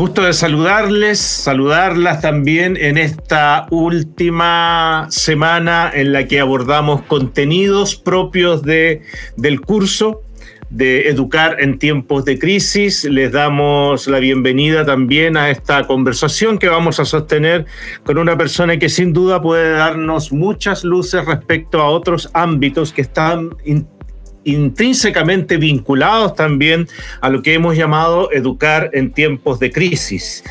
Gusto de saludarles, saludarlas también en esta última semana en la que abordamos contenidos propios de, del curso de Educar en tiempos de crisis. Les damos la bienvenida también a esta conversación que vamos a sostener con una persona que sin duda puede darnos muchas luces respecto a otros ámbitos que están intrínsecamente vinculados también a lo que hemos llamado educar en tiempos de crisis.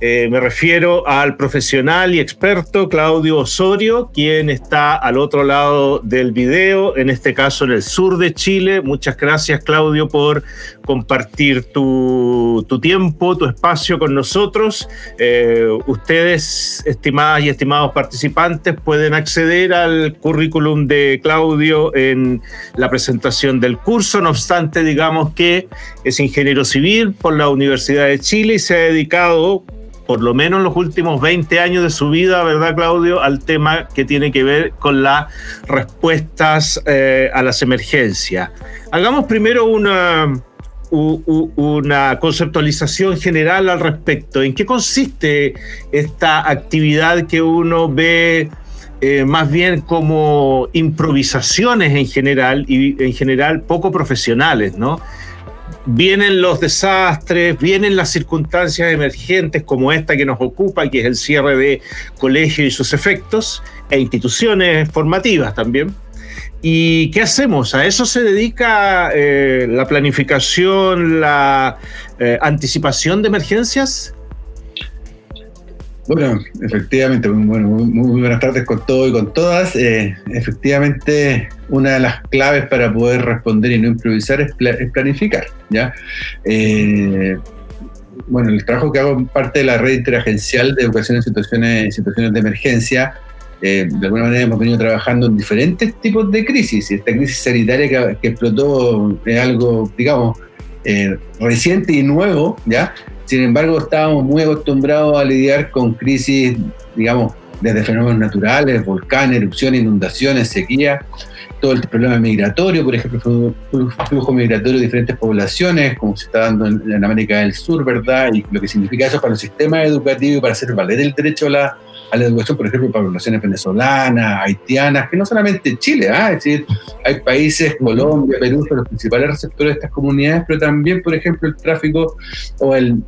Eh, me refiero al profesional y experto Claudio Osorio, quien está al otro lado del video, en este caso en el sur de Chile. Muchas gracias Claudio por compartir tu, tiempo, tu espacio con nosotros. Eh, ustedes, estimadas y estimados participantes, pueden acceder al currículum de Claudio en la presentación del curso. No obstante, digamos que es ingeniero civil por la Universidad de Chile y se ha dedicado por lo menos en los últimos 20 años de su vida, ¿verdad, Claudio?, al tema que tiene que ver con las respuestas eh, a las emergencias. Hagamos primero una, una conceptualización general al respecto. ¿En qué consiste esta actividad que uno ve eh, más bien como improvisaciones en general y en general poco profesionales, ¿no? Vienen los desastres, vienen las circunstancias emergentes como esta que nos ocupa, que es el cierre de colegios y sus efectos, e instituciones formativas también. ¿Y qué hacemos? ¿A eso se dedica eh, la planificación, la eh, anticipación de emergencias? Bueno, efectivamente, muy, buenas tardes con todo y con todas. Eh, efectivamente, una de las claves para poder responder y no improvisar es, planificar. ¿ya? Eh, bueno, el trabajo que hago parte de la red interagencial de educación en situaciones, situaciones de emergencia. Eh, de alguna manera hemos venido trabajando en diferentes tipos de crisis. Esta crisis sanitaria que, que explotó es algo, digamos, reciente y nuevo, ¿ya? Sin embargo, estábamos muy acostumbrados a lidiar con crisis, digamos, desde fenómenos naturales, volcanes, erupciones, inundaciones, sequía, todo el problema migratorio, por ejemplo, flujo migratorio de diferentes poblaciones, como se está dando en, América del Sur, ¿verdad? Y lo que significa eso para los sistemas educativos y para hacer valer el derecho a la, educación, por ejemplo, para poblaciones venezolanas, haitianas, que no solamente Chile, ¿ah? es decir, hay países, Colombia, Perú, son los principales receptores de estas comunidades, pero también, por ejemplo, el tráfico o, el,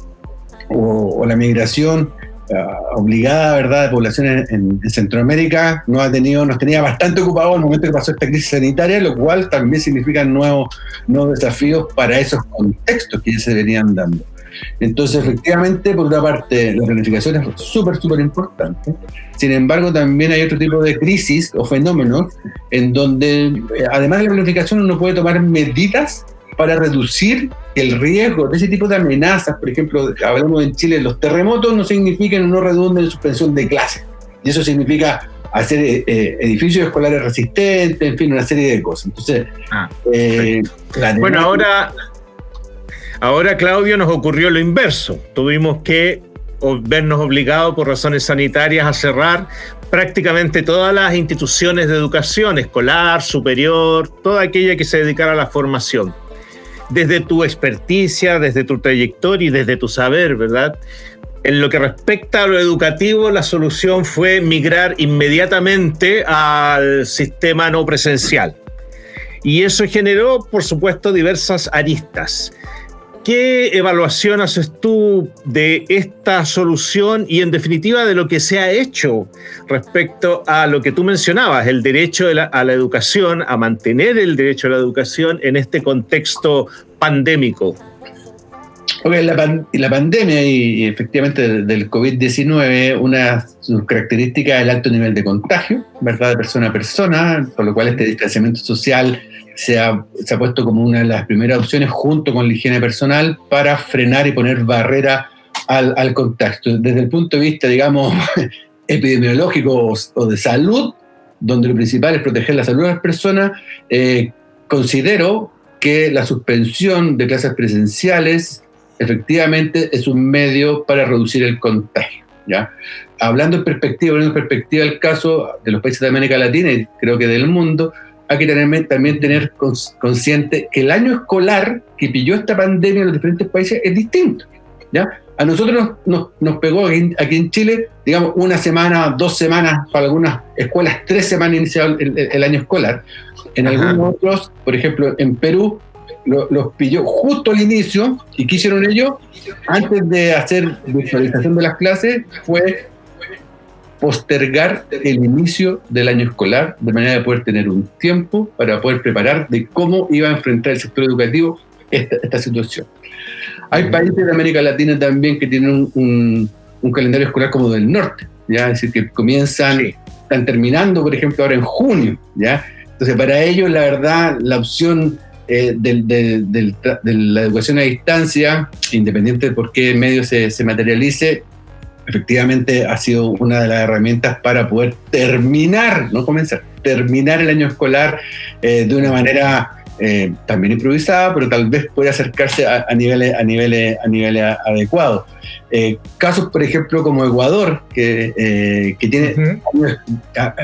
o, la migración ah, obligada, ¿verdad?, de poblaciones en, Centroamérica no ha tenido, nos tenía bastante ocupado el momento que pasó esta crisis sanitaria, lo cual también significa nuevos, nuevos desafíos para esos contextos que ya se venían dando. Entonces, efectivamente, por una parte, la planificación es súper, súper importante. Sin embargo, también hay otro tipo de crisis o fenómenos en donde, eh, además de la planificación, uno puede tomar medidas para reducir el riesgo de ese tipo de amenazas. Por ejemplo, hablamos en Chile, los terremotos no significan no redunden en suspensión de clases. Y eso significa hacer eh, eh, edificios escolares resistentes, en fin, una serie de cosas. Entonces, ah, bueno, ahora Ahora, Claudio, nos ocurrió lo inverso. Tuvimos que vernos obligados por razones sanitarias a cerrar prácticamente todas las instituciones de educación, escolar, superior, toda aquella que se dedicara a la formación. Desde tu experticia, desde tu trayectoria y desde tu saber, ¿verdad? En lo que respecta a lo educativo, la solución fue migrar inmediatamente al sistema no presencial. Y eso generó, por supuesto, diversas aristas. ¿Qué evaluación haces tú de esta solución y en definitiva de lo que se ha hecho respecto a lo que tú mencionabas, el derecho a la educación, a mantener el derecho a la educación en este contexto pandémico? la, la, pandemia y, efectivamente del COVID-19, una sus características es el alto nivel de contagio, ¿verdad? De persona a persona, por lo cual este distanciamiento social se ha, se ha, puesto como una de las primeras opciones junto con la higiene personal para frenar y poner barrera al, al contacto. Desde el punto de vista, digamos, epidemiológico o, de salud, donde lo principal es proteger la salud de las personas, eh, considero que la suspensión de clases presenciales efectivamente es un medio para reducir el contagio. ¿ya? Hablando en perspectiva, hablando en perspectiva del caso de los países de América Latina y creo que del mundo, hay que tener, también tener consciente que el año escolar que pilló esta pandemia en los diferentes países es distinto. ¿ya? A nosotros nos, nos pegó aquí, en Chile, digamos, una semana, dos semanas, para algunas escuelas, tres semanas inicial el, año escolar. En algunos otros, por ejemplo, en Perú, los pilló justo al inicio. ¿Y qué hicieron ellos? Antes de hacer visualización de las clases, fue postergar el inicio del año escolar de manera de poder tener un tiempo para poder preparar de cómo iba a enfrentar el sector educativo esta, situación. Hay países de América Latina también que tienen un, calendario escolar como del norte, ¿ya? es decir, que comienzan, están terminando, por ejemplo, ahora en junio. ¿ya? Entonces, para ellos, la verdad, la opción eh, de, la educación a distancia, independiente de por qué medio se, se materialice, efectivamente ha sido una de las herramientas para poder terminar, no comenzar, terminar el año escolar eh, de una manera eh, también improvisada, pero tal vez puede acercarse a, niveles, a niveles, a niveles adecuados. Eh, casos, por ejemplo, como Ecuador, que, eh, que tiene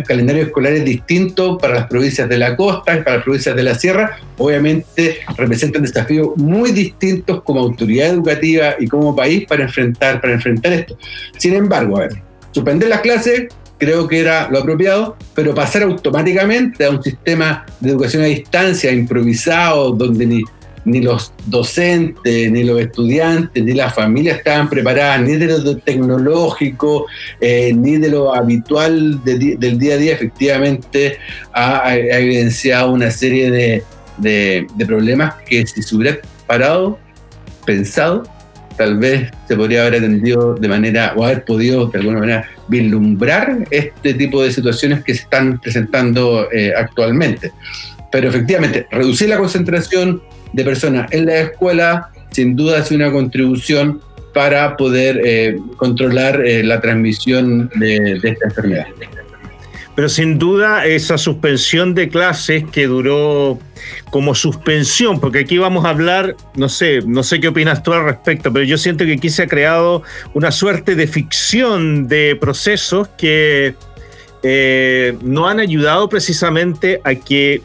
calendarios escolares distintos para las provincias de la costa y para las provincias de la sierra, obviamente representan desafíos muy distintos como autoridad educativa y como país para enfrentar, para enfrentar esto. Sin embargo, a ver, suspender las clases creo que era lo apropiado, pero pasar automáticamente a un sistema de educación a distancia improvisado, donde ni, ni los docentes, ni los estudiantes, ni las familias estaban preparadas, ni de lo tecnológico, eh, ni de lo habitual del día a día, efectivamente ha, evidenciado una serie de, de problemas que si se hubiera parado, pensado, tal vez se podría haber atendido de manera, o haber podido de alguna manera vislumbrar este tipo de situaciones que se están presentando eh, actualmente. Pero efectivamente, reducir la concentración de personas en la escuela sin duda es una contribución para poder eh, controlar eh, la transmisión de, de esta enfermedad. Pero sin duda esa suspensión de clases que duró como suspensión, porque aquí vamos a hablar, no sé, no sé qué opinas tú al respecto, pero yo siento que aquí se ha creado una suerte de ficción de procesos que eh, no han ayudado precisamente a que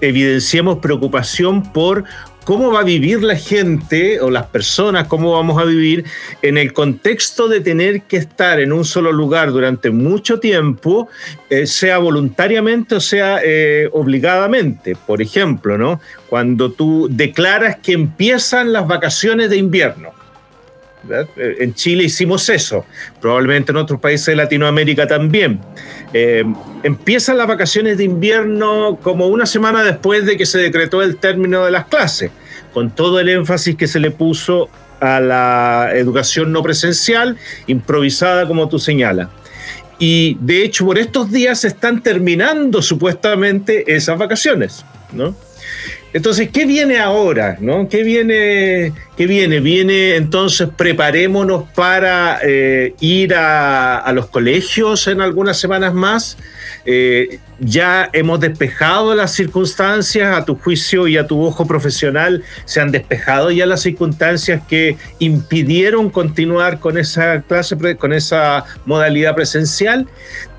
evidenciemos preocupación por cómo va a vivir la gente o las personas, cómo vamos a vivir en el contexto de tener que estar en un solo lugar durante mucho tiempo, eh, sea voluntariamente o sea eh, obligadamente. Por ejemplo, ¿no? cuando tú declaras que empiezan las vacaciones de invierno. Eh, en Chile hicimos eso, probablemente en otros países de Latinoamérica también. Empiezan las vacaciones de invierno como una semana después de que se decretó el término de las clases, con todo el énfasis que se le puso a la educación no presencial, improvisada como tú señalas. Y de hecho por estos días se están terminando supuestamente esas vacaciones, ¿no? Entonces, ¿qué viene ahora? ¿no? ¿Qué, viene, ¿Qué viene? Viene entonces, preparémonos para eh, ir a, los colegios en algunas semanas más. Eh, ya hemos despejado las circunstancias, a tu juicio y a tu ojo profesional, se han despejado ya las circunstancias que impidieron continuar con esa clase, con esa modalidad presencial.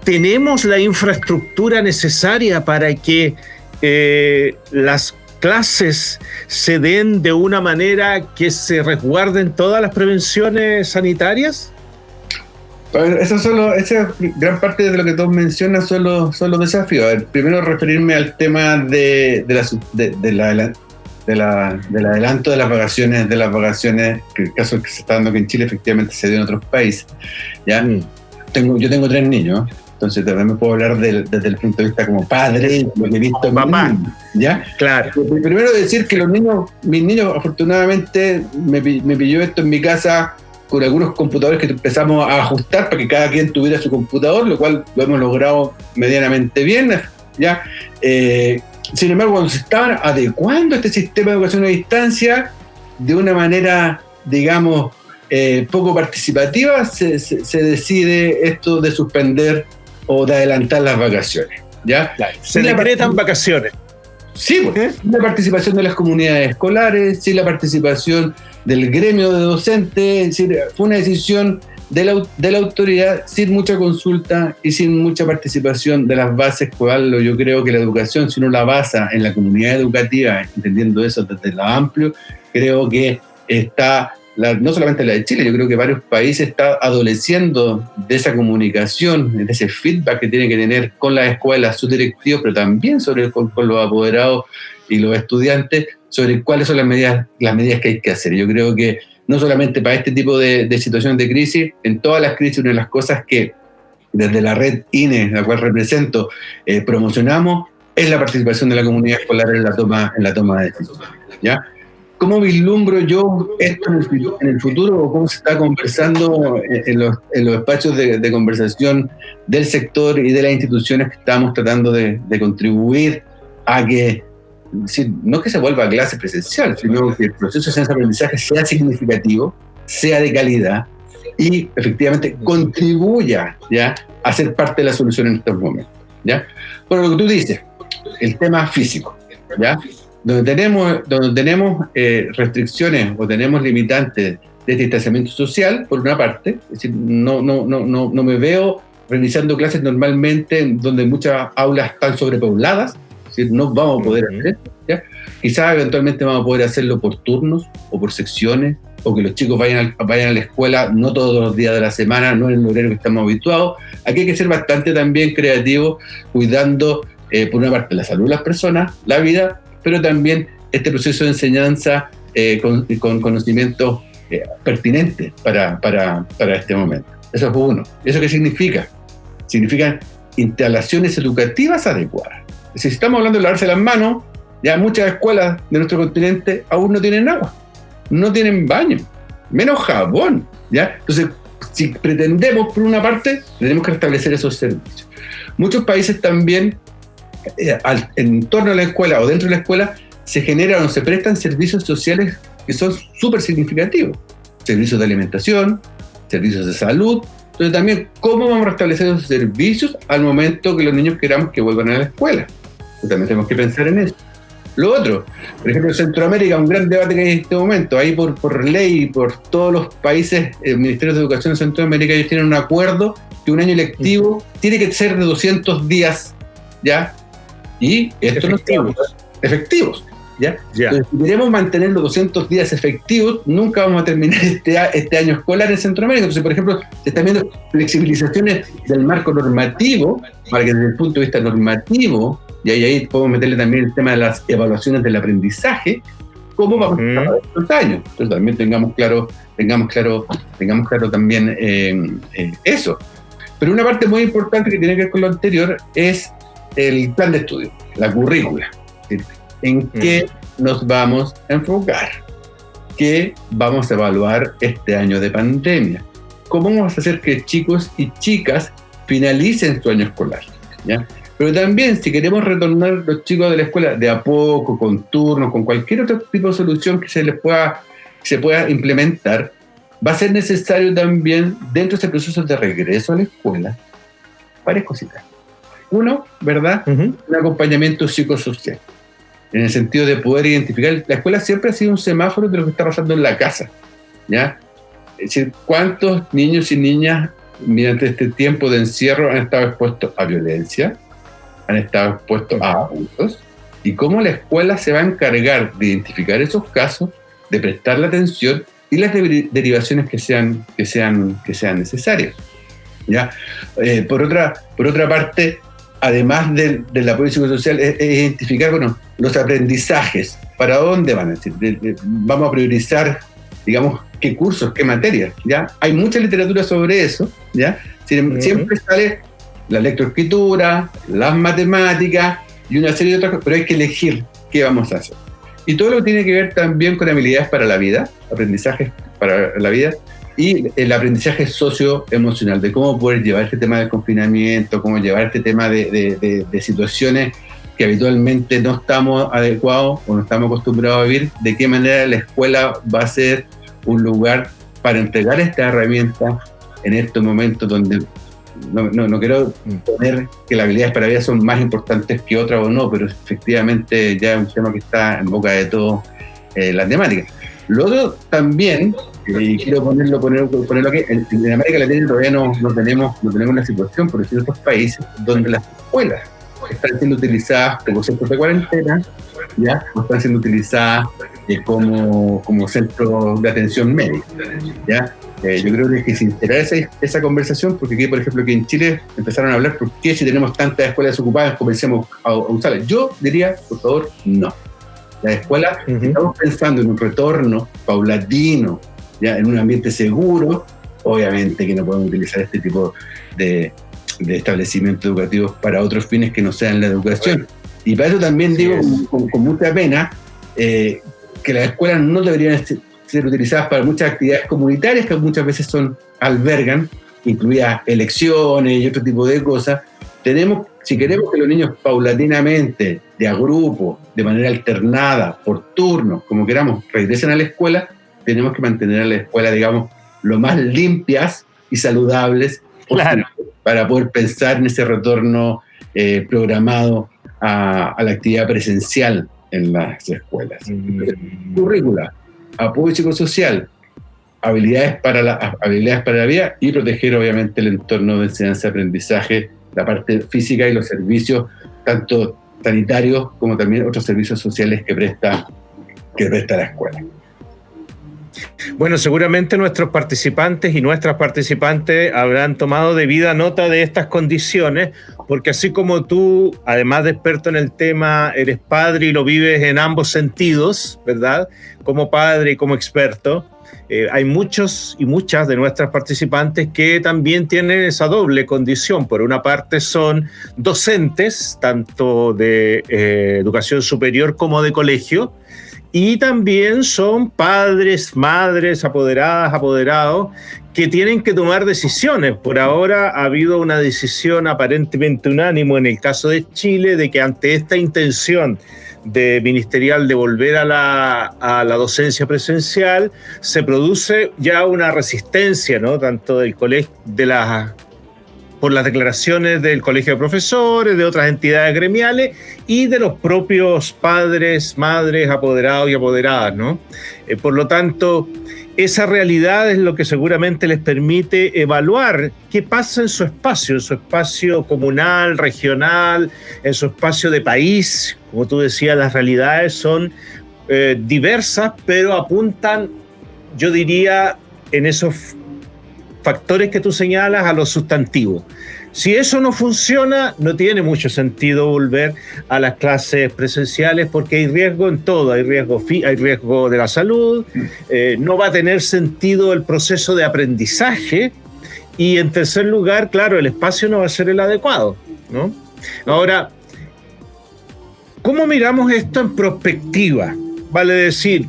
Tenemos la infraestructura necesaria para que eh, las clases se den de una manera que se resguarden todas las prevenciones sanitarias? Eso solo, esa gran parte de lo que tú mencionas son los, son los desafíos. primero referirme al tema de, de, la, de, la, de la, del adelanto de las vacaciones, de las vacaciones, que el caso que se está dando que en Chile efectivamente se dio en otros países. ¿ya? Mm. Tengo, yo tengo tres niños, entonces también me puedo hablar desde el punto de vista como padre, lo que he visto en mamá. ¿Ya? Claro. Primero decir que los niños, mis niños, afortunadamente, me, me pilló esto en mi casa con algunos computadores que empezamos a ajustar para que cada quien tuviera su computador, lo cual lo hemos logrado medianamente bien. ¿ya? Eh, sin embargo, cuando se estaban adecuando este sistema de educación a distancia de una manera, digamos, eh, poco participativa, se, se, decide esto de suspender o de adelantar las vacaciones. ¿ya? Se decretan vacaciones. Sí, pues, sin la participación de las comunidades escolares, sin la participación del gremio de docentes, es decir, fue una decisión de la, de la, autoridad sin mucha consulta y sin mucha participación de las bases, cual yo creo que la educación, si uno la basa en la comunidad educativa, entendiendo eso desde lo amplio, creo que está no solamente la de Chile, yo creo que varios países están adoleciendo de esa comunicación, de ese feedback que tienen que tener con las escuelas, sus directivos, pero también sobre, con, los apoderados y los estudiantes, sobre cuáles son las medidas, las medidas que hay que hacer. Yo creo que no solamente para este tipo de, situaciones de crisis, en todas las crisis una de las cosas que desde la red INE, la cual represento, eh, promocionamos, es la participación de la comunidad escolar en la toma, en la toma de decisiones. ¿ya? ¿Cómo vislumbro yo esto en el, futuro o cómo se está conversando en los, en los espacios de, conversación del sector y de las instituciones que estamos tratando de, contribuir a que, no que se vuelva a clase presencial, sino que el proceso de aprendizaje sea significativo, sea de calidad y efectivamente contribuya ¿ya? a ser parte de la solución en estos momentos? ¿ya? Por lo que tú dices, el tema físico. ¿ya? Donde tenemos, donde tenemos eh, restricciones o tenemos limitantes de distanciamiento social, por una parte, es decir, no, no, no, no, no me veo realizando clases normalmente donde muchas aulas están sobrepobladas, es decir, no vamos a poder hacer, ¿ya? quizás eventualmente vamos a poder hacerlo por turnos o por secciones, o que los chicos vayan a, vayan a la escuela no todos los días de la semana, no en el horario que estamos habituados. Aquí hay que ser bastante también creativos, cuidando eh, por una parte la salud de las personas, la vida, pero también este proceso de enseñanza eh, con, conocimientos eh, pertinentes para, para, para, este momento. Eso es uno. ¿Eso qué significa? Significan instalaciones educativas adecuadas. Si estamos hablando de lavarse las manos, ya muchas escuelas de nuestro continente aún no tienen agua, no tienen baño, menos jabón. ¿ya? Entonces, si pretendemos, por una parte, tenemos que restablecer esos servicios. Muchos países también eh, en torno a la escuela o dentro de la escuela se generan o se prestan servicios sociales que son súper significativos. Servicios de alimentación, servicios de salud. Entonces también, ¿cómo vamos a restablecer esos servicios al momento que los niños queramos que vuelvan a la escuela? Pues también tenemos que pensar en eso. Lo otro, por ejemplo, en Centroamérica, un gran debate que hay en este momento, ahí por, por ley, por todos los países, el eh, Ministerio de Educación de Centroamérica, ellos tienen un acuerdo que un año lectivo tiene que ser de 200 días, ¿ya? Y esto efectivos. efectivos. ¿ya? si queremos mantener los 200 días efectivos, nunca vamos a terminar este, este año escolar en Centroamérica. Entonces, por ejemplo, se están viendo flexibilizaciones del marco normativo para que desde el punto de vista normativo, y ahí, podemos meterle también el tema de las evaluaciones del aprendizaje, cómo vamos a estar estos años. Entonces, también tengamos claro, tengamos claro, tengamos claro también eh, eh, eso. Pero una parte muy importante que tiene que ver con lo anterior es el plan de estudio, la currícula. ¿En qué nos vamos a enfocar? ¿Qué vamos a evaluar este año de pandemia? ¿Cómo vamos a hacer que chicos y chicas finalicen su año escolar? ¿ya? Pero también, si queremos retornar los chicos de la escuela de a poco, con turnos, con cualquier otro tipo de solución que se les pueda, se pueda implementar, va a ser necesario también, dentro de ese proceso de regreso a la escuela, varias cositas. Uno, ¿verdad? Un acompañamiento psicosocial. En el sentido de poder identificar. La escuela siempre ha sido un semáforo de lo que está pasando en la casa. ¿Ya? Es decir, ¿cuántos niños y niñas durante este tiempo de encierro han estado expuestos a violencia? Han estado expuestos a abusos. Y cómo la escuela se va a encargar de identificar esos casos, de prestar la atención y las derivaciones que sean, que sean, que sean necesarias. ¿ya? Eh, por, otra, por otra parte, además del, del apoyo psicosocial, es, identificar bueno, los aprendizajes, para dónde van, a decir, vamos a priorizar, digamos, qué cursos, qué materias, ¿ya? Hay mucha literatura sobre eso, ¿ya? Siempre sale la lectoescritura, las matemáticas y una serie de otras cosas, pero hay que elegir qué vamos a hacer. Y todo lo que tiene que ver también con habilidades para la vida, aprendizajes para la vida, y el aprendizaje socioemocional, de cómo poder llevar este tema del confinamiento, cómo llevar este tema de, de, situaciones que habitualmente no estamos adecuados o no estamos acostumbrados a vivir, de qué manera la escuela va a ser un lugar para entregar esta herramienta en estos momentos donde no, quiero poner que las habilidades para vida son más importantes que otras o no, pero efectivamente ya es un tema que está en boca de todos eh, las temáticas. Lo otro también y quiero ponerlo, ponerlo, ponerlo aquí, en, América Latina todavía no, no, tenemos, no tenemos una situación, por decir otros países, donde las escuelas están siendo utilizadas como centros de cuarentena, ¿ya? O están siendo utilizadas eh, como, como centro de atención médica. ¿ya? Eh, yo creo que es que se integrar esa, esa, conversación, porque aquí, por ejemplo, que en Chile empezaron a hablar, ¿por qué si tenemos tantas escuelas ocupadas comencemos a, usarlas? Yo diría, por favor, no. La escuela, estamos pensando en un retorno paulatino, ya en un ambiente seguro, obviamente que no podemos utilizar este tipo de, de establecimientos educativos para otros fines que no sean la educación. Y para eso también digo con, mucha pena eh, que las escuelas no deberían ser utilizadas para muchas actividades comunitarias que muchas veces son albergan, incluidas elecciones y otro tipo de cosas. Tenemos, si queremos que los niños paulatinamente, de a grupo, de manera alternada, por turno, como queramos, regresen a la escuela, tenemos que mantener a la escuela, digamos, lo más limpias y saludables para poder pensar en ese retorno eh, programado a, la actividad presencial en las escuelas. Mm. Currícula, apoyo psicosocial, habilidades para, la, habilidades para la vida y proteger obviamente el entorno de enseñanza-aprendizaje, la parte física y los servicios, tanto sanitarios como también otros servicios sociales que presta, que presta la escuela. Bueno, seguramente nuestros participantes y nuestras participantes habrán tomado debida nota de estas condiciones, porque así como tú, además de experto en el tema, eres padre y lo vives en ambos sentidos, ¿verdad? Como padre y como experto, eh, hay muchos y muchas de nuestras participantes que también tienen esa doble condición. Por una parte son docentes, tanto de eh, educación superior como de colegio, y también son padres, madres, apoderadas, apoderados, que tienen que tomar decisiones. Por ahora ha habido una decisión aparentemente unánimo en el caso de Chile de que ante esta intención de ministerial de volver a la, a la docencia presencial, se produce ya una resistencia, ¿no? Tanto del colegio, de las por las declaraciones del Colegio de Profesores, de otras entidades gremiales y de los propios padres, madres, apoderados y apoderadas, ¿no? Eh, por lo tanto, esa realidad es lo que seguramente les permite evaluar qué pasa en su espacio, en su espacio comunal, regional, en su espacio de país. Como tú decías, las realidades son eh, diversas, pero apuntan, yo diría, en esos factores que tú señalas a los sustantivos. Si eso no funciona, no tiene mucho sentido volver a las clases presenciales porque hay riesgo en todo, hay riesgo, hay riesgo de la salud, eh, no va a tener sentido el proceso de aprendizaje y en tercer lugar, claro, el espacio no va a ser el adecuado. ¿no? Ahora, ¿cómo miramos esto en perspectiva? Vale decir,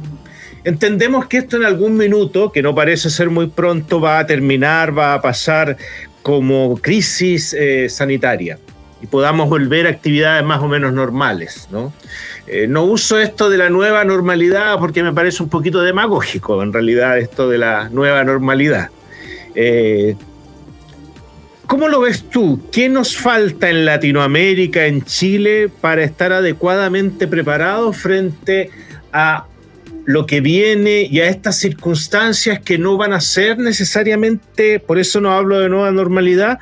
Entendemos que esto en algún minuto, que no parece ser muy pronto, va a terminar, va a pasar como crisis eh, sanitaria y podamos volver a actividades más o menos normales. ¿no? Eh, no uso esto de la nueva normalidad porque me parece un poquito demagógico, en realidad, esto de la nueva normalidad. Eh, ¿Cómo lo ves tú? ¿Qué nos falta en Latinoamérica, en Chile, para estar adecuadamente preparados frente a lo que viene y a estas circunstancias que no van a ser necesariamente, por eso no hablo de nueva normalidad,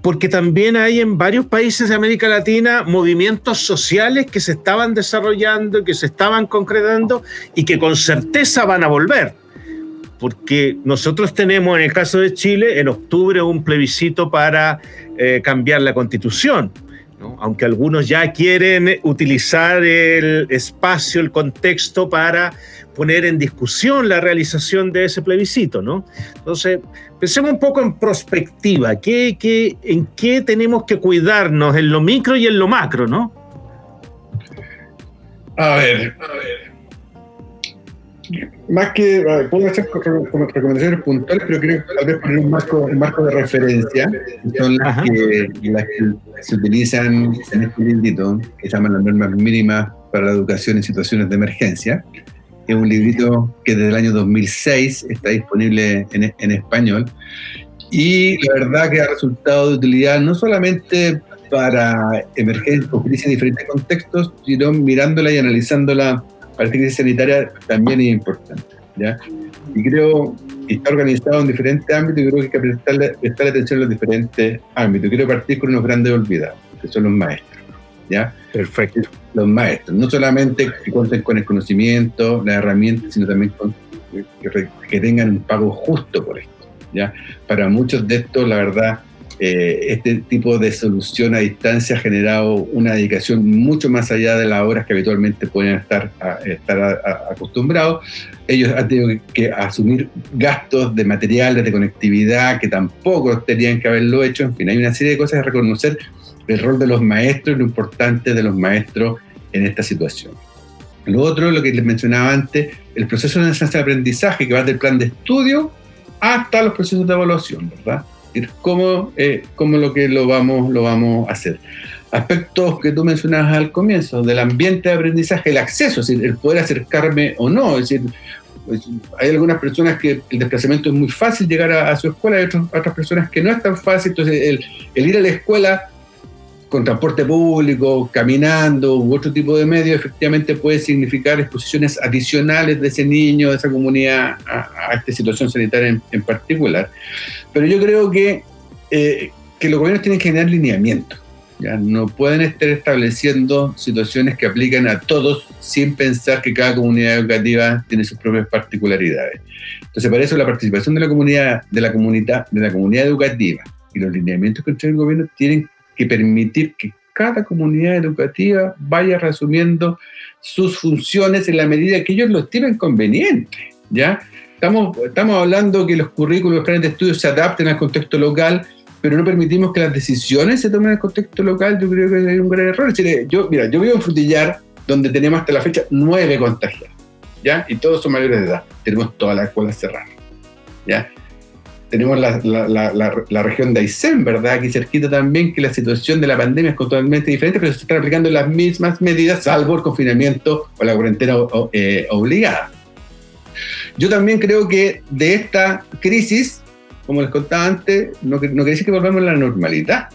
porque también hay en varios países de América Latina movimientos sociales que se estaban desarrollando, que se estaban concretando y que con certeza van a volver. Porque nosotros tenemos en el caso de Chile en octubre un plebiscito para eh, cambiar la constitución aunque algunos ya quieren utilizar el espacio, el contexto para poner en discusión la realización de ese plebiscito. ¿no? Entonces, pensemos un poco en perspectiva, ¿qué, qué, en qué tenemos que cuidarnos en lo micro y en lo macro? ¿no? A ver, a ver más que puedo hacer recomendaciones puntuales, pero creo que tal vez poner un marco, un marco de referencia, son las que, las que, se utilizan en este librito, que se llaman las normas mínimas para la educación en situaciones de emergencia. Es un librito que desde el año 2006 está disponible en, en español y la verdad que ha resultado de utilidad no solamente para emergencias o crisis en diferentes contextos, sino mirándola y analizándola para la crisis sanitaria también es importante. ¿ya? Y creo que está organizado en diferentes ámbitos y creo que hay que prestarle, prestarle atención a los diferentes ámbitos. Quiero partir con unos grandes olvidados, que son los maestros. ¿ya? Perfecto. Los maestros, no solamente que cuenten con el conocimiento, las herramientas, sino también que, tengan un pago justo por esto, ¿ya? Para muchos de estos, la verdad, eh, este tipo de solución a distancia ha generado una dedicación mucho más allá de las horas que habitualmente pueden estar, estar acostumbrados. Ellos han tenido que asumir gastos de materiales, de conectividad, que tampoco tenían que haberlo hecho. En fin, hay una serie de cosas a reconocer el rol de los maestros y lo importante de los maestros en esta situación. Lo otro, lo que les mencionaba antes, el proceso de enseñanza de aprendizaje que va del plan de estudio hasta los procesos de evaluación, ¿verdad? ¿Cómo, eh, cómo lo que lo vamos, lo vamos a hacer? Aspectos que tú mencionabas al comienzo, del ambiente de aprendizaje, el acceso, es decir, el poder acercarme o no, es decir, pues, hay algunas personas que el desplazamiento es muy fácil llegar a, su escuela, hay otras personas que no es tan fácil, entonces el, el ir a la escuela con transporte público, caminando u otro tipo de medio, efectivamente puede significar exposiciones adicionales de ese niño, de esa comunidad a, esta situación sanitaria en, particular. Pero yo creo que, eh, que los gobiernos tienen que generar lineamiento. ¿ya? No pueden estar estableciendo situaciones que aplican a todos sin pensar que cada comunidad educativa tiene sus propias particularidades. Entonces, para eso la participación de la comunidad, de la comunidad, de la comunidad educativa y los lineamientos que el gobierno tienen que permitir que cada comunidad educativa vaya resumiendo sus funciones en la medida que ellos lo estimen conveniente, ¿ya? Estamos, estamos hablando que los currículos, los planes de estudio se adapten al contexto local, pero no permitimos que las decisiones se tomen en el contexto local, yo creo que es un gran error. yo, mira, yo vivo en Frutillar, donde tenemos hasta la fecha nueve contagiados, ¿ya? Y todos son mayores de edad, tenemos todas las escuelas cerradas, ¿ya? Tenemos la, la, la, región de Aysén, ¿verdad? Aquí cerquita también, que la situación de la pandemia es totalmente diferente, pero se están aplicando las mismas medidas, salvo el confinamiento o la cuarentena eh, obligada. Yo también creo que de esta crisis, como les contaba antes, no, no quiere decir que volvamos a la normalidad,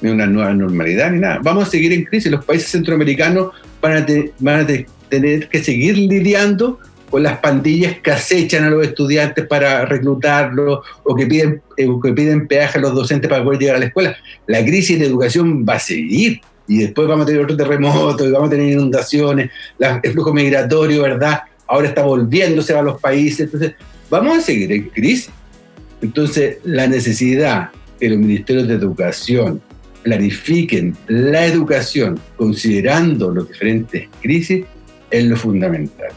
ni una nueva normalidad, ni nada. Vamos a seguir en crisis. Los países centroamericanos van a, van a tener que seguir lidiando o las pandillas que acechan a los estudiantes para reclutarlos o que piden, eh, que piden peaje a los docentes para poder llegar a la escuela. La crisis de educación va a seguir y después vamos a tener otro terremoto y vamos a tener inundaciones, el flujo migratorio, ¿verdad? Ahora está volviéndose a los países, entonces vamos a seguir en crisis. Entonces, la necesidad que los ministerios de educación planifiquen la educación considerando las diferentes crisis es lo fundamental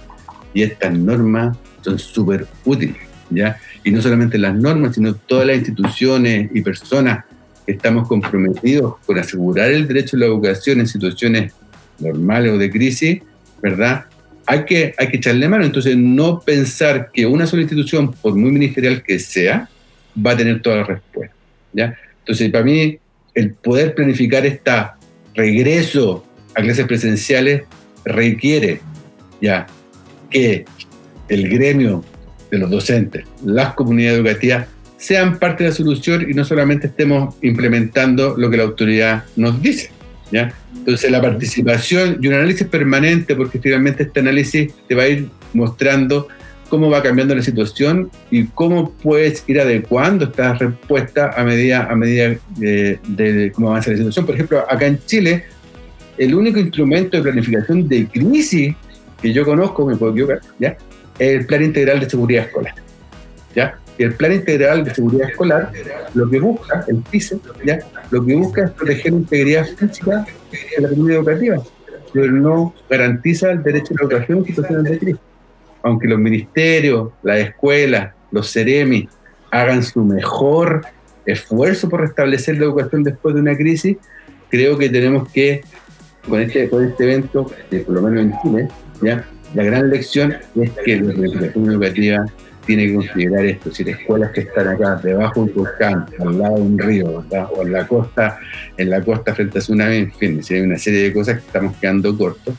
y estas normas son súper útiles, ¿ya? Y no solamente las normas, sino todas las instituciones y personas que estamos comprometidos con asegurar el derecho a la educación en situaciones normales o de crisis, ¿verdad? Hay que, hay que echarle mano. Entonces, no pensar que una sola institución, por muy ministerial que sea, va a tener toda la respuesta, ¿ya? Entonces, para mí, el poder planificar este regreso a clases presenciales requiere ya que el gremio de los docentes, las comunidades educativas, sean parte de la solución y no solamente estemos implementando lo que la autoridad nos dice. ¿ya? Entonces la participación y un análisis permanente, porque finalmente este análisis te va a ir mostrando cómo va cambiando la situación y cómo puedes ir adecuando esta respuesta a medida, a medida de, de cómo avanza la situación. Por ejemplo, acá en Chile, el único instrumento de planificación de crisis que yo conozco, me puedo equivocar, ¿ya? el Plan Integral de Seguridad Escolar. ¿ya? el Plan Integral de Seguridad Escolar lo que busca, el PISE, ¿ya? lo que busca es proteger la integridad física de la comunidad educativa, pero no garantiza el derecho a la educación en situaciones de crisis. Aunque los ministerios, las escuelas, los CEREMI hagan su mejor esfuerzo por restablecer la educación después de una crisis, creo que tenemos que, con este, con este evento, por lo menos en Chile, la gran lección es que la educación educativa tiene que considerar esto, si escuelas que están acá debajo de un volcán, al lado de un río, o en la costa, en la costa frente a tsunami, en fin, hay una serie de cosas que estamos quedando cortos,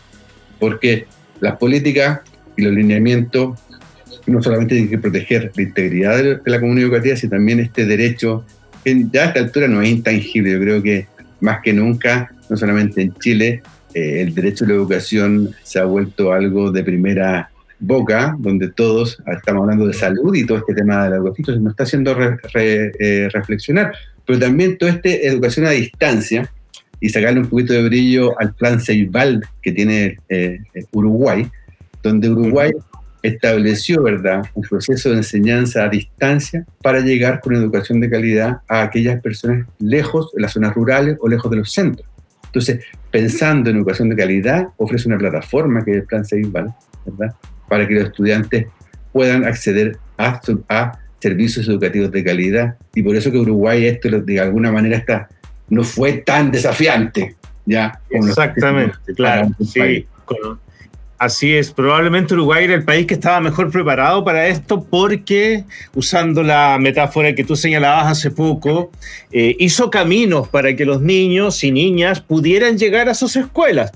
porque las políticas y los lineamientos no solamente tienen que proteger la integridad de la comunidad educativa, sino también este derecho, que ya a esta altura no es intangible, yo creo que más que nunca, no solamente en Chile, eh, el derecho a la educación se ha vuelto algo de primera boca, donde todos estamos hablando de salud y todo este tema de la educación, nos está haciendo eh, reflexionar. Pero también toda esta educación a distancia y sacarle un poquito de brillo al plan Ceibal que tiene eh, Uruguay, donde Uruguay estableció, ¿verdad?, un proceso de enseñanza a distancia para llegar con educación de calidad a aquellas personas lejos de las zonas rurales o lejos de los centros. Entonces, pensando en educación de calidad, ofrece una plataforma que es el Plan Ceibal, ¿verdad?, para que los estudiantes puedan acceder a, a servicios educativos de calidad. Y por eso que Uruguay esto de alguna manera está, no fue tan desafiante. ¿ya? Exactamente, claro. Sí, Así es, probablemente Uruguay era el país que estaba mejor preparado para esto porque, usando la metáfora que tú señalabas hace poco, eh, hizo caminos para que los niños y niñas pudieran llegar a sus escuelas,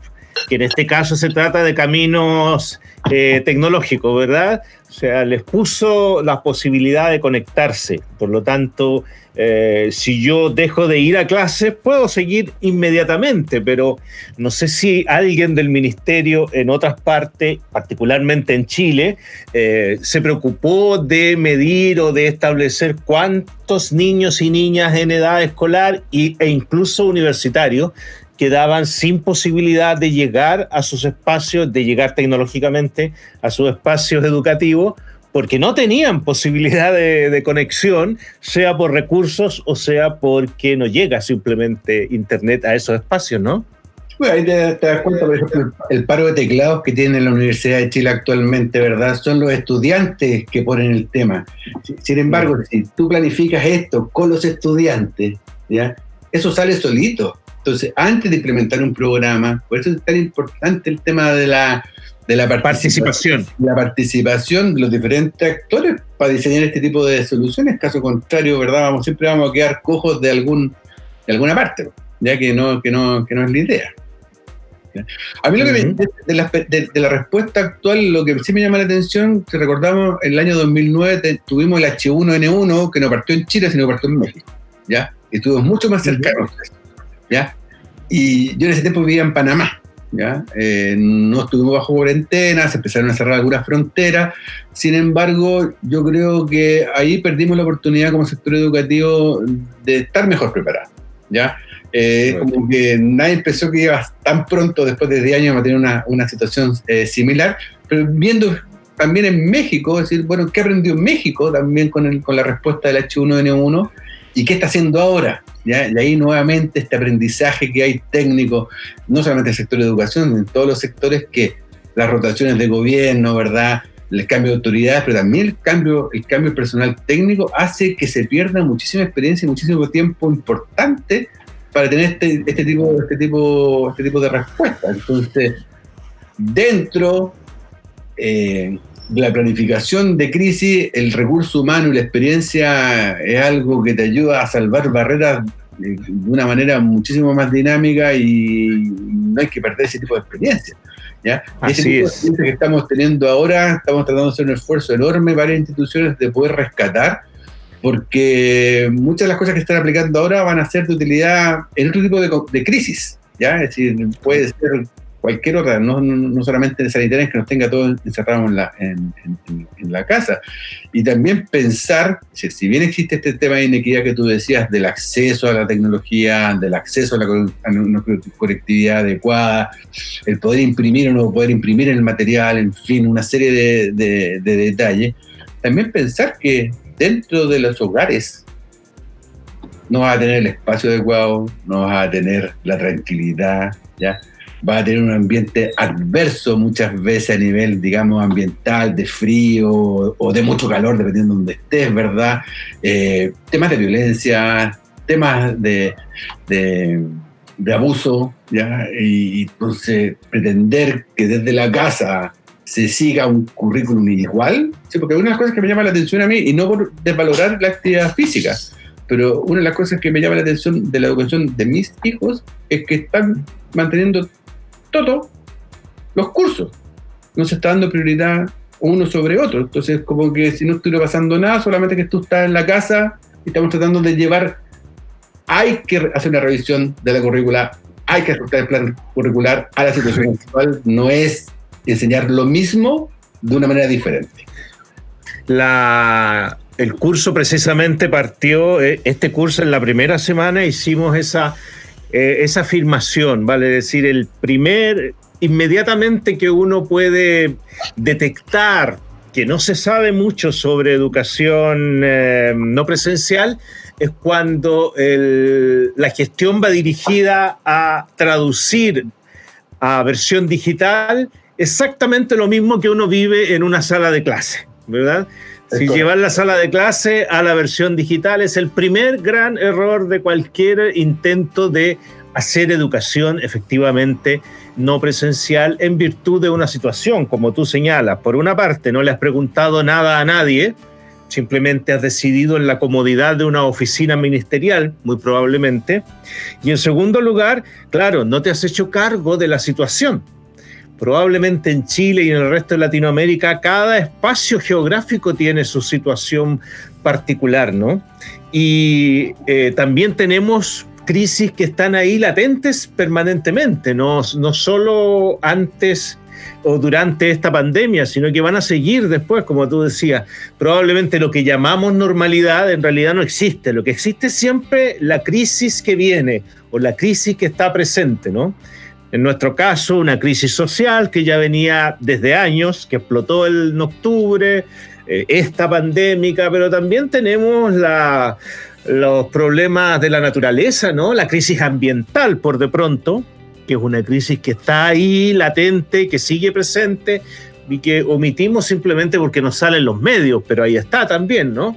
que en este caso se trata de caminos eh, tecnológicos, ¿verdad? Sea, les puso la posibilidad de conectarse. Por lo tanto, eh, si yo dejo de ir a clases, puedo seguir inmediatamente, pero no sé si alguien del ministerio en otras partes, particularmente en Chile, eh, se preocupó de medir o de establecer cuántos niños y niñas en edad escolar e incluso universitarios quedaban sin posibilidad de llegar a sus espacios, de llegar tecnológicamente a sus espacios educativos, porque no tenían posibilidad de, conexión, sea por recursos o sea porque no llega simplemente Internet a esos espacios, ¿no? Bueno, ahí te, das cuenta, por ejemplo, el paro de teclados que tiene la Universidad de Chile actualmente, ¿verdad? Son los estudiantes que ponen el tema. Sin embargo, si tú planificas esto con los estudiantes, ¿ya? Eso sale solito. Entonces, antes de implementar un programa, por eso es tan importante el tema de la, de la participación. La participación de los diferentes actores para diseñar este tipo de soluciones. Caso contrario, ¿verdad? Vamos, siempre vamos a quedar cojos de, algún, de alguna parte, ya que no, que no, que no es la idea. A mí lo que me, de, la, de, la, respuesta actual, lo que sí me llama la atención, si recordamos, en el año 2009 tuvimos el H1N1 que no partió en Chile, sino partió en México, ¿ya? Y estuvimos mucho más cercanos. ¿Ya? Y yo en ese tiempo vivía en Panamá, ¿ya? Eh, no estuvimos bajo cuarentena, se empezaron a cerrar algunas fronteras, sin embargo, yo creo que ahí perdimos la oportunidad como sector educativo de estar mejor preparado, ¿ya? Eh, como que nadie pensó que iba tan pronto, después de 10 años, a tener una, una situación eh, similar, pero viendo también en México, es decir, bueno, ¿qué aprendió México también con, el, con la respuesta del H1N1? ¿Y qué está haciendo ahora? Y ahí nuevamente este aprendizaje que hay técnico, no solamente en el sector de educación, en todos los sectores que las rotaciones de gobierno, ¿verdad? El cambio de autoridades, pero también el cambio, el cambio personal técnico hace que se pierda muchísima experiencia y muchísimo tiempo importante para tener este, este, tipo, este, tipo, este tipo de respuesta. Entonces, dentro eh, la planificación de crisis, el recurso humano y la experiencia es algo que te ayuda a salvar barreras de una manera muchísimo más dinámica y no hay que perder ese tipo de experiencia. ¿ya? Así ese tipo es. de que estamos teniendo ahora, estamos tratando de hacer un esfuerzo enorme varias instituciones de poder rescatar, porque muchas de las cosas que están aplicando ahora van a ser de utilidad en otro tipo de, de crisis. ¿ya? Es decir, puede ser cualquier otra, no, no, solamente en sanitarias que nos tenga todos encerrados en la, en, la casa. Y también pensar, si, bien existe este tema de inequidad que tú decías, del acceso a la tecnología, del acceso a la a conectividad adecuada, el poder imprimir o no poder imprimir el material, en fin, una serie de, de detalles, también pensar que dentro de los hogares no vas a tener el espacio adecuado, no vas a tener la tranquilidad, ¿ya? Va a tener un ambiente adverso muchas veces a nivel, digamos, ambiental, de frío o de mucho calor, dependiendo de donde estés, ¿verdad? Eh, temas de violencia, temas de, de, abuso, ¿ya? Y entonces pretender que desde la casa se siga un currículum igual, ¿sí? porque una de las cosas que me llama la atención a mí, y no por desvalorar la actividad física, pero una de las cosas que me llama la atención de la educación de mis hijos es que están manteniendo todo los cursos. No se está dando prioridad uno sobre otro. Entonces, como que si no estuviera pasando nada, solamente que tú estás en la casa y estamos tratando de llevar. Hay que hacer una revisión de la currícula, hay que ajustar el plan curricular a la situación actual. No es enseñar lo mismo de una manera diferente. La, el curso precisamente partió, eh, este curso en la primera semana hicimos esa eh, esa afirmación, vale decir, el primer, inmediatamente que uno puede detectar que no se sabe mucho sobre educación eh, no presencial, es cuando la gestión va dirigida a traducir a versión digital exactamente lo mismo que uno vive en una sala de clase, ¿verdad? Si llevar la sala de clase a la versión digital es el primer gran error de cualquier intento de hacer educación efectivamente no presencial en virtud de una situación, como tú señalas. Por una parte, no le has preguntado nada a nadie, simplemente has decidido en la comodidad de una oficina ministerial, muy probablemente. Y en segundo lugar, claro, no te has hecho cargo de la situación probablemente en Chile y en el resto de Latinoamérica, cada espacio geográfico tiene su situación particular, ¿no? Y eh, también tenemos crisis que están ahí latentes permanentemente, no, no solo antes o durante esta pandemia, sino que van a seguir después, como tú decías. Probablemente lo que llamamos normalidad en realidad no existe. Lo que existe es siempre la crisis que viene o la crisis que está presente, ¿no? En nuestro caso, una crisis social que ya venía desde años, que explotó en octubre, eh, esta pandémica, pero también tenemos los problemas de la naturaleza, ¿no? La crisis ambiental, por de pronto, que es una crisis que está ahí latente, que sigue presente y que omitimos simplemente porque nos salen los medios, pero ahí está también, ¿no?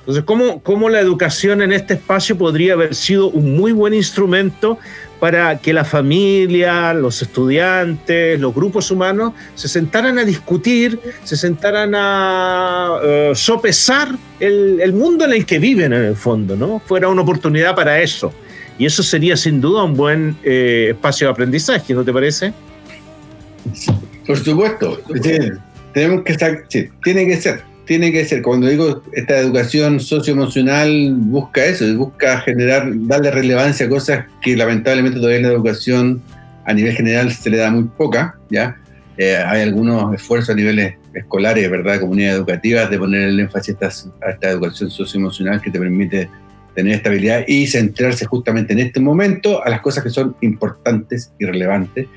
Entonces, ¿cómo, ¿cómo, la educación en este espacio podría haber sido un muy buen instrumento para que la familia, los estudiantes, los grupos humanos se sentaran a discutir, se sentaran a eh, sopesar el, mundo en el que viven en el fondo, ¿no? Fuera una oportunidad para eso. Y eso sería sin duda un buen eh, espacio de aprendizaje, ¿no te parece? Por supuesto. tenemos que sí, tiene que ser tiene que ser, cuando digo esta educación socioemocional, busca eso, busca generar, darle relevancia a cosas que lamentablemente todavía en la educación a nivel general se le da muy poca, ¿ya? Eh, hay algunos esfuerzos a niveles escolares, ¿verdad?, comunidades educativas, de poner el énfasis a esta, a esta educación socioemocional que te permite tener estabilidad y centrarse justamente en este momento a las cosas que son importantes y relevantes,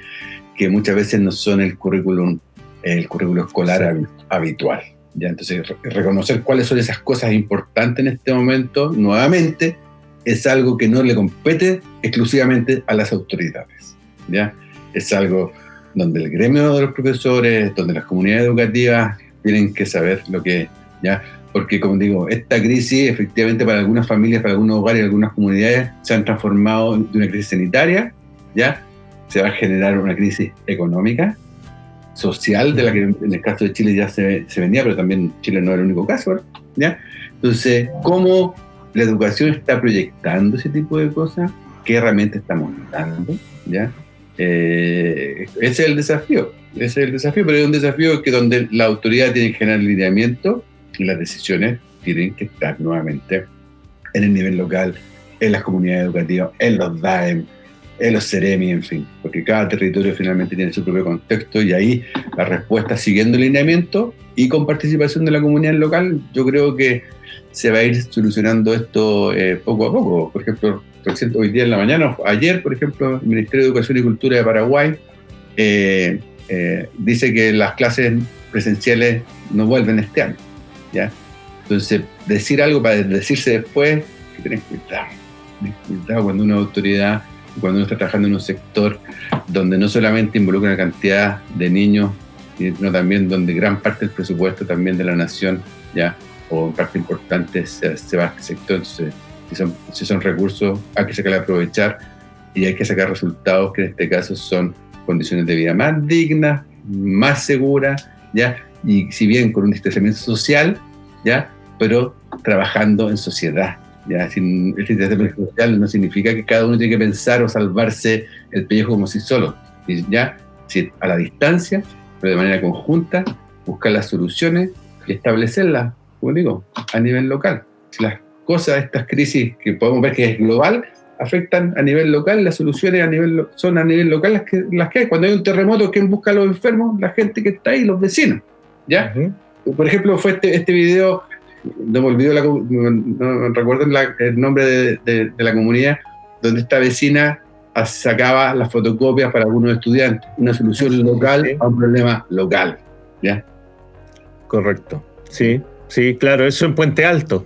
que muchas veces no son el currículum, el currículo escolar habitual. ¿Ya? Entonces, reconocer cuáles son esas cosas importantes en este momento, nuevamente, es algo que no le compete exclusivamente a las autoridades. ¿ya? Es algo donde el gremio de los profesores, donde las comunidades educativas tienen que saber lo que, ¿ya? Porque, como digo, esta crisis, efectivamente, para algunas familias, para algunos hogares, algunas comunidades, se han transformado de una crisis sanitaria, ¿ya? Se va a generar una crisis económica, social, de la que en el caso de Chile ya se, se venía, pero también Chile no era el único caso, ¿ya? Entonces, ¿cómo la educación está proyectando ese tipo de cosas? ¿Qué herramientas estamos dando? ¿ya? Eh, ese es el desafío, ese es el desafío, pero es un desafío que donde la autoridad tiene que generar lineamiento y las decisiones tienen que estar nuevamente en el nivel local, en las comunidades educativas, en los DAEM, en los Ceremi, en fin, porque cada territorio finalmente tiene su propio contexto y ahí la respuesta siguiendo el lineamiento y con participación de la comunidad local, yo creo que se va a ir solucionando esto eh, poco a poco. Por ejemplo, hoy día en la mañana, ayer, por ejemplo, el Ministerio de Educación y Cultura de Paraguay eh, eh, dice que las clases presenciales no vuelven este año. ¿ya? Entonces, decir algo para decirse después, que tenés cuidado. cuidado cuando una autoridad cuando uno está trabajando en un sector donde no solamente involucra una cantidad de niños, sino también donde gran parte del presupuesto también de la nación, ya, o parte importante se, va a este sector. Entonces, si son, si son recursos, hay que sacar aprovechar y hay que sacar resultados que en este caso son condiciones de vida más dignas, más seguras, ya, y si bien con un distanciamiento social, ya, pero trabajando en sociedad, ¿ya? Sin el sistema social no significa que cada uno tiene que pensar o salvarse el pellejo como si solo. ¿ya? Si a la distancia, pero de manera conjunta, buscar las soluciones y establecerlas, como digo, a nivel local. Las cosas, estas crisis que podemos ver que es global, afectan a nivel local, las soluciones a nivel, son a nivel local las que, las que hay. Cuando hay un terremoto, ¿quién busca a los enfermos? La gente que está ahí, los vecinos. ¿ya? Por ejemplo, fue este, este video no me olvido, no, recuerdo el nombre de, la comunidad, donde esta vecina sacaba las fotocopias para algunos estudiantes, una solución local a un problema local. ¿ya? Correcto, sí, sí, claro, eso en Puente Alto.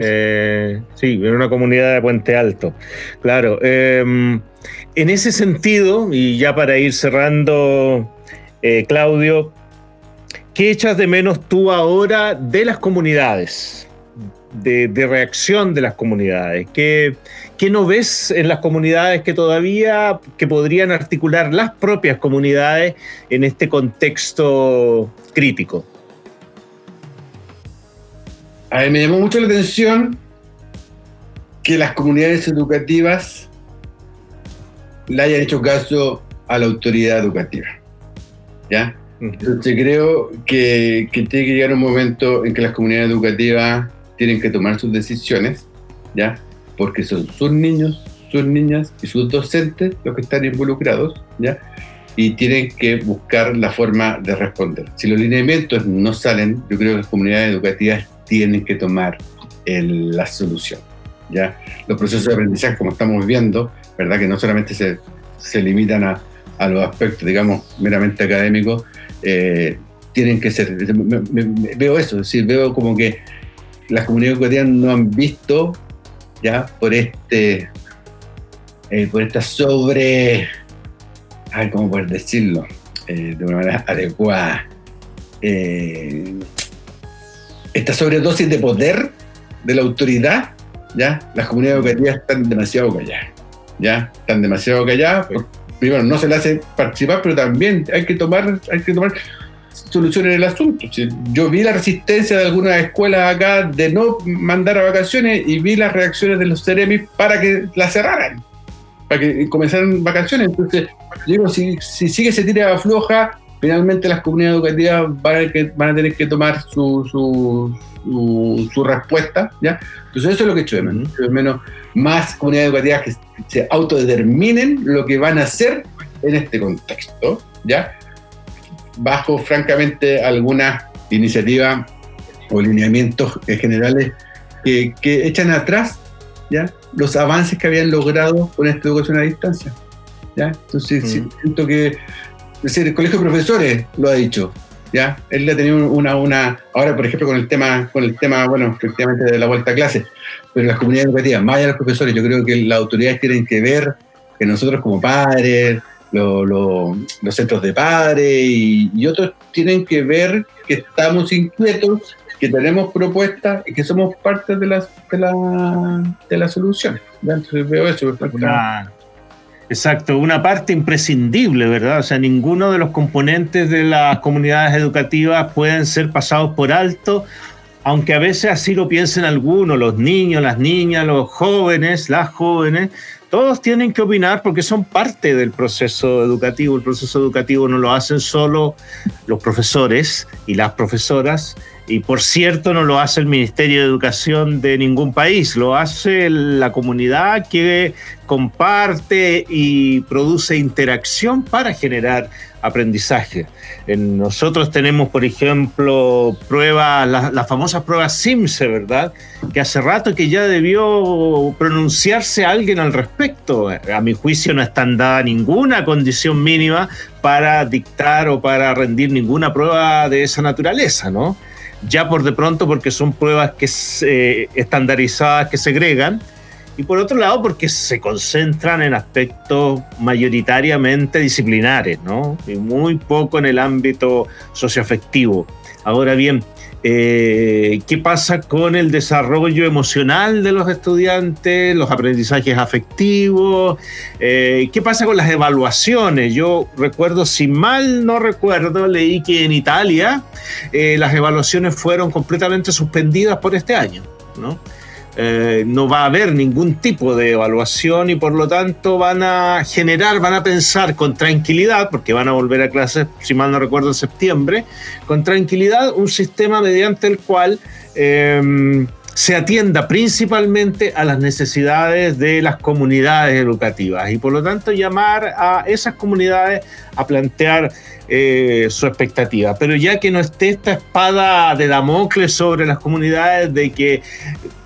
Eh, sí, en una comunidad de Puente Alto. Claro. Em, en ese sentido, y ya para ir cerrando, eh, Claudio, ¿qué echas de menos tú ahora de las comunidades? De, reacción de las comunidades. ¿Qué, ¿Qué, no ves en las comunidades que todavía que podrían articular las propias comunidades en este contexto crítico? A mí me llamó mucho la atención que las comunidades educativas le hayan hecho caso a la autoridad educativa. ¿Ya? Entonces creo que, que, tiene que llegar un momento en que las comunidades educativas tienen que tomar sus decisiones, ¿ya? Porque son sus niños, sus niñas y sus docentes los que están involucrados, ¿ya? Y tienen que buscar la forma de responder. Si los lineamientos no salen, yo creo que las comunidades educativas tienen que tomar la solución. ¿ya? Los procesos de aprendizaje, como estamos viendo, ¿verdad? que no solamente se, se limitan a, a, los aspectos, digamos, meramente académicos, eh, tienen que ser, veo eso, es decir, veo como que las comunidades educativas no han visto, ya, por este, eh, por esta sobre, ay, ¿cómo poder decirlo? Eh, de una manera adecuada, esta sobredosis de poder de la autoridad, ¿ya? Las comunidades educativas están demasiado calladas, ¿ya? Están demasiado calladas. Primero, no se le hace participar, pero también hay que tomar, hay que tomar soluciones en el asunto. Yo vi la resistencia de algunas escuelas acá de no mandar a vacaciones y vi las reacciones de los Ceremis para que la cerraran, para que comenzaran vacaciones. Entonces, digo, si, si sigue se tira floja, finalmente las comunidades educativas van a, tener que tomar su, su, respuesta, ¿ya? Entonces eso es lo que he hecho de menos, menos más comunidades educativas que se autodeterminen lo que van a hacer en este contexto, ¿ya? Bajo, francamente, algunas iniciativas o lineamientos generales que, echan atrás, ¿ya? Los avances que habían logrado con esta educación a distancia, ¿ya? Entonces siento que es decir, el colegio de profesores lo ha dicho. ¿ya? Él ha tenido una, una, ahora por ejemplo con el tema, con el tema, bueno, efectivamente de la vuelta a clase, pero las comunidades educativas, más allá de los profesores, yo creo que las autoridades tienen que ver que nosotros como padres, los centros de padres y, otros tienen que ver que estamos inquietos, que tenemos propuestas y que somos parte de las de la, de la solución. Entonces veo eso. Exacto, una parte imprescindible, ¿verdad? O sea, ninguno de los componentes de las comunidades educativas pueden ser pasados por alto, aunque a veces así lo piensen algunos, los niños, las niñas, los jóvenes, las jóvenes, todos tienen que opinar porque son parte del proceso educativo. El proceso educativo no lo hacen solo los profesores y las profesoras, y por cierto, no lo hace el Ministerio de Educación de ningún país, lo hace la comunidad que comparte y produce interacción para generar aprendizaje. nosotros tenemos, por ejemplo, pruebas, las, famosas pruebas SIMSE, ¿verdad? Que hace rato que ya debió pronunciarse alguien al respecto. A mi juicio no están dada ninguna condición mínima para dictar o para rendir ninguna prueba de esa naturaleza, ¿no? Ya por de pronto porque son pruebas que eh, estandarizadas que segregan, y por otro lado porque se concentran en aspectos mayoritariamente disciplinares, ¿no? Y muy poco en el ámbito socioafectivo. Ahora bien, eh, ¿Qué pasa con el desarrollo emocional de los estudiantes, los aprendizajes afectivos? Eh, ¿Qué pasa con las evaluaciones? Yo recuerdo, si mal no recuerdo, leí que en Italia eh, las evaluaciones fueron completamente suspendidas por este año, ¿no? Eh, no va a haber ningún tipo de evaluación y por lo tanto van a generar, van a pensar con tranquilidad, porque van a volver a clases, si mal no recuerdo, en septiembre, con tranquilidad un sistema mediante el cual em, se atienda principalmente a las necesidades de las comunidades educativas y por lo tanto llamar a esas comunidades a plantear eh, su expectativa. Pero ya que no esté esta espada de Damocles sobre las comunidades de que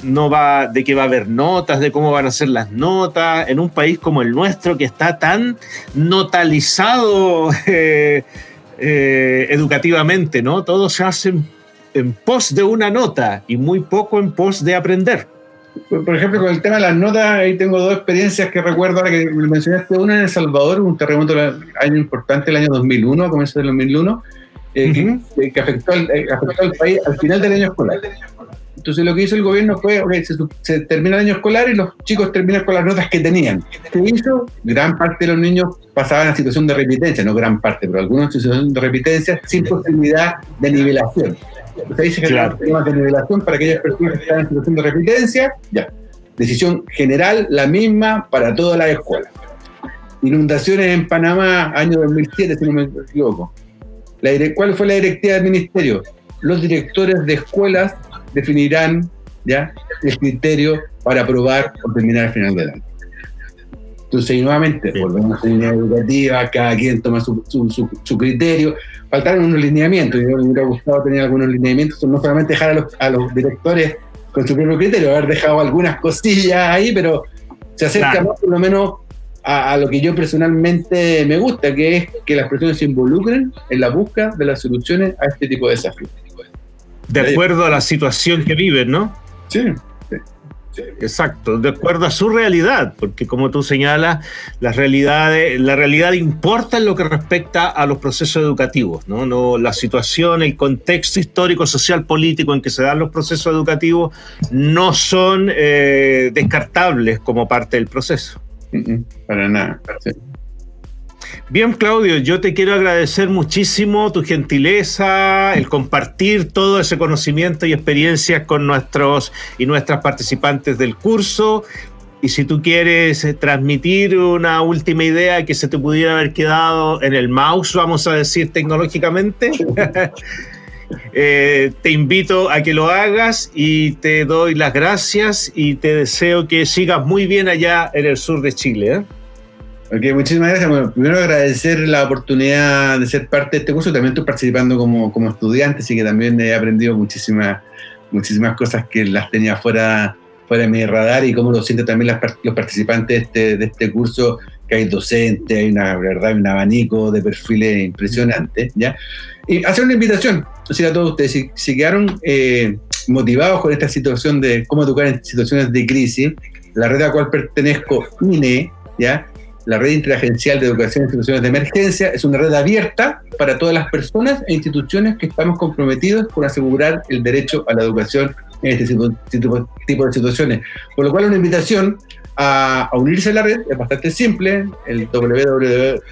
no va, de que va a haber notas, de cómo van a ser las notas, en un país como el nuestro que está tan notalizado eh, eh, educativamente, ¿no? Todo se hace en pos de una nota y muy poco en pos de aprender. Por ejemplo, con el tema de las notas, ahí tengo dos experiencias que recuerdo ahora que me mencionaste. Una en El Salvador, un terremoto año importante, el año 2001, a comienzos del 2001, eh, que, afectó, al, eh, afectó, al, país al final del año escolar. Entonces lo que hizo el gobierno fue, se, termina el año escolar y los chicos terminan con las notas que tenían. ¿Qué hizo? Gran parte de los niños pasaban a situación de repitencia, no gran parte, pero algunos en situación de repitencia sin posibilidad de nivelación. Ahí se claro. temas de nivelación para aquellas personas que están en situación de repitencia. Ya. Decisión general, la misma para todas las escuelas. Inundaciones en Panamá, año 2007, si no me equivoco. La, ¿Cuál fue la directiva del ministerio? Los directores de escuelas definirán ya el criterio para aprobar o terminar al final del año. Entonces, nuevamente, volvemos a la línea educativa, cada quien toma su, su, su, criterio. Faltaron unos lineamientos, yo me hubiera gustado tener algunos lineamientos, no solamente dejar a los, a los directores con su propio criterio, haber dejado algunas cosillas ahí, pero se acerca más por lo menos a, a, lo que yo personalmente me gusta, que es que las personas se involucren en la búsqueda de las soluciones a este tipo de desafíos. De acuerdo a la situación que viven, ¿no? Sí. Exacto, de acuerdo a su realidad, porque como tú señalas, la realidad, la realidad importa en lo que respecta a los procesos educativos, ¿no? no la situación, el contexto histórico, social, político en que se dan los procesos educativos no son eh, descartables como parte del proceso. Para nada. Bien, Claudio, yo te quiero agradecer muchísimo tu gentileza, el compartir todo ese conocimiento y experiencias con nuestros y nuestras participantes del curso. Y si tú quieres transmitir una última idea que se te pudiera haber quedado en el mouse, vamos a decir tecnológicamente, eh, te invito a que lo hagas y te doy las gracias y te deseo que sigas muy bien allá en el sur de Chile. ¿eh? Ok, muchísimas gracias. Bueno, primero agradecer la oportunidad de ser parte de este curso. También estoy participando como, como estudiante, así que también he aprendido muchísimas, muchísimas cosas que las tenía fuera, fuera de mi radar y cómo lo sienten también los participantes de este, de este curso, que hay docentes, hay una verdad, un abanico de perfiles impresionantes. ¿ya? Y hacer una invitación decir a todos ustedes, si, si quedaron eh, motivados con esta situación de cómo educar en situaciones de crisis, la red a la cual pertenezco, INE, ¿ya? La red interagencial de educación en situaciones de emergencia es una red abierta para todas las personas e instituciones que estamos comprometidos con asegurar el derecho a la educación en este tipo, de situaciones. Por lo cual una invitación a, unirse a la red es bastante simple, el www.inee.org,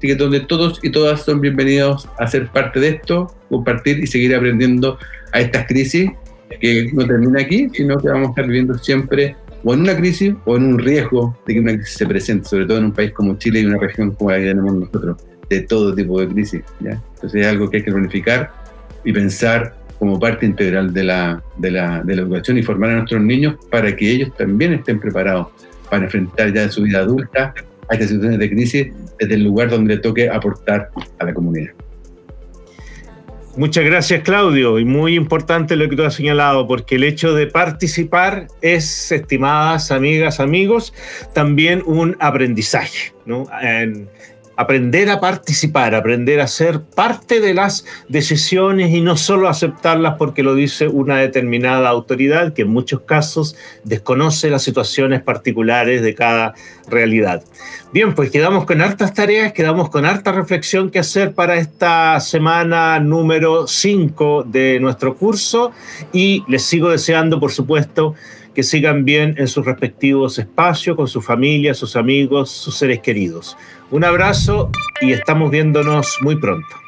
que donde todos y todas son bienvenidos a ser parte de esto, compartir y seguir aprendiendo a estas crisis que no termina aquí, sino que vamos a estar viviendo siempre o en una crisis o en un riesgo de que una crisis se presente, sobre todo en un país como Chile y una región como la que tenemos nosotros, de todo tipo de crisis. ¿ya? Entonces es algo que hay que planificar y pensar como parte integral de la, de, la, educación y formar a nuestros niños para que ellos también estén preparados para enfrentar ya su vida adulta a estas situaciones de crisis desde el lugar donde toque aportar a la comunidad. Muchas gracias, Claudio. Y muy importante lo que tú has señalado, porque el hecho de participar es, estimadas amigas, amigos, también un aprendizaje. ¿no? Aprender a participar, aprender a ser parte de las decisiones y no solo aceptarlas porque lo dice una determinada autoridad que en muchos casos desconoce las situaciones particulares de cada realidad. Bien, pues quedamos con hartas tareas, quedamos con harta reflexión que hacer para esta semana número 5 de nuestro curso y les sigo deseando, por supuesto, que sigan bien en sus respectivos espacios, con su familia, sus amigos, sus seres queridos. Un abrazo y estamos viéndonos muy pronto.